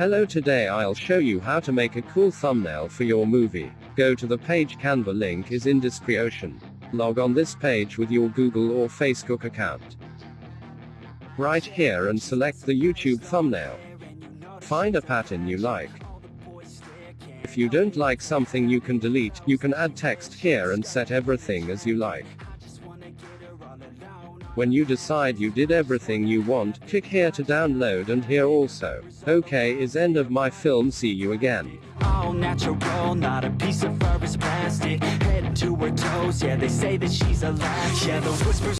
Hello today I'll show you how to make a cool thumbnail for your movie. Go to the page Canva link is in description. Log on this page with your Google or Facebook account. Right here and select the YouTube thumbnail. Find a pattern you like. If you don't like something you can delete, you can add text here and set everything as you like. When you decide you did everything you want, click here to download and here also. Okay is end of my film see you again. all natural, not a piece of fur is plastic. Head to her toes, yeah, they say that she's. Yeah, the whispers.